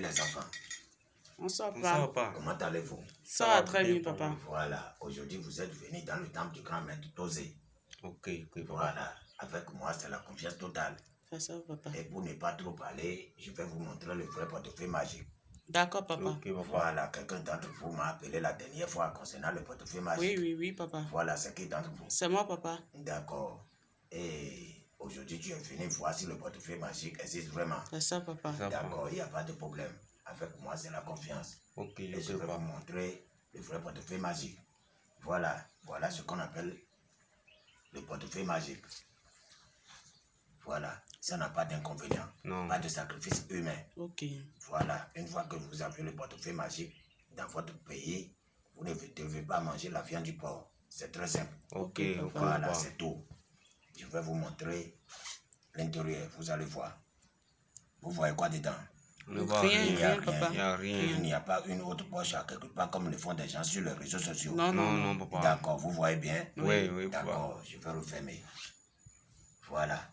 Les enfants. Papa. papa. Comment allez-vous? Ça va très bien, papa. Voilà, aujourd'hui vous êtes venus dans le temple du grand maître Tosé. Ok, ok. Voilà, avec moi c'est la confiance totale. Ça, papa. Et pour ne pas trop parler, je vais vous montrer le vrai portefeuille magique. D'accord, papa. Papa. Voilà, quelqu'un d'entre vous m'a appelé la dernière fois concernant le portefeuille magique. Oui, oui, oui, papa. Voilà, c'est qui d'entre vous? C'est moi, papa. D'accord. Et aujourd'hui tu es venu voir si le portefeuille magique existe vraiment. C'est ça, papa. D'accord, il n'y a pas de problème. Avec moi, c'est la confiance. Ok, Et je vais vous montrer le vrai portefeuille magique. Voilà, voilà ce qu'on appelle le portefeuille magique. Voilà, ça n'a pas d'inconvénient, Non. pas de sacrifice humain. Ok. Voilà, une fois que vous avez le portefeuille magique dans votre pays, vous ne devez pas manger la viande du porc. C'est très simple. Ok. Voilà, c'est tout. Je vais vous montrer l'intérieur, vous allez voir. Vous voyez quoi dedans? Rien, Il y a rien, rien, papa. Il n'y a rien. Il n'y a pas une autre poche à quelque part comme le font des gens sur les réseaux sociaux. Non, non, Non, papa. D'accord, vous voyez bien? Oui, oui, papa. D'accord, je vais refermer. Voilà.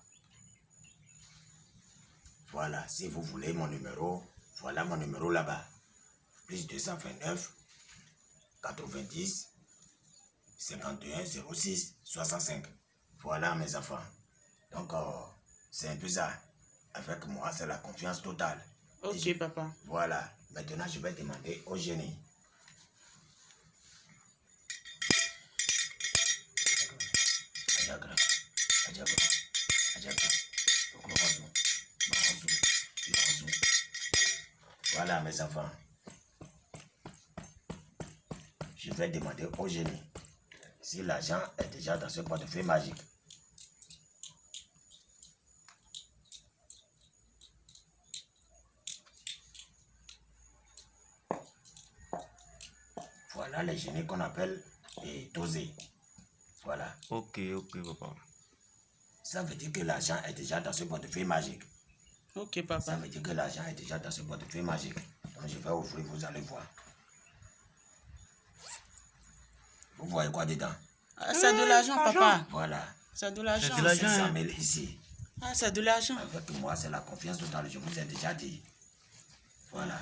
Voilà, si vous voulez mon numéro, voilà mon numéro là-bas. Plus 229 90 51 06 65. Voilà mes enfants. Donc, euh, c'est un peu ça. Avec moi, c'est la confiance totale. Ok, papa. Voilà. Maintenant, je vais demander au génie. Voilà, mes enfants. Je vais demander au génie si l'argent est déjà dans ce portefeuille magique. Voilà les génies qu'on appelle les dosés. Voilà. Ok, ok, papa. Ça veut dire que l'argent est déjà dans ce portefeuille magique. Ok, Ça papa. veut dire que l'argent est déjà dans ce portefeuille magique. Donc je vais ouvrir, vous allez voir. Vous voyez quoi dedans? Ah, c'est de l'argent, papa. Voilà. C'est de l'argent. de l'argent. 500 000 ici. Ah, c'est de l'argent. Avec moi, c'est la confiance totale. Je vous ai déjà dit. Voilà.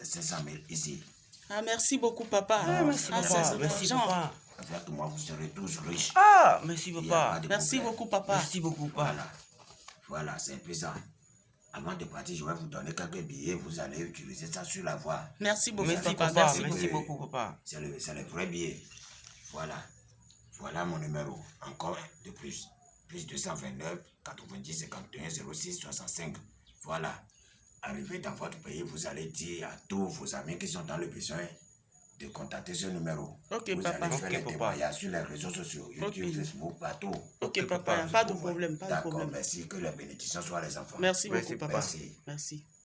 C'est 500 000 ici. Ah, merci beaucoup, papa. Ah, Merci, c'est papa. Merci, papa. Avec moi, vous serez tous riches. Ah, merci, papa. Merci problème. beaucoup, papa. Merci beaucoup, papa. Voilà. Voilà, c'est un peu ça. Avant de partir, je vais vous donner quelques billets. Vous allez utiliser ça sur la voie. Merci beaucoup, Merci, papa. Merci Merci beaucoup. beaucoup, papa. C'est le, c'est le vrai billet. Voilà. Voilà mon numéro. Encore un de plus. Plus 229 90 51 06 65. Voilà. Arrivé dans votre pays, vous allez dire à tous vos amis qui sont dans le besoin de contacter ce numéro. Ok, vous papa. allez faire Ok, les témoignages sur les réseaux sociaux, YouTube, Ok. Facebook, partout. Ok, papa. papa. Pas de problème, pas de D'accord, problème. merci. Que les bénédictions soient les enfants. Merci Merci, beaucoup, papa. Merci. Merci.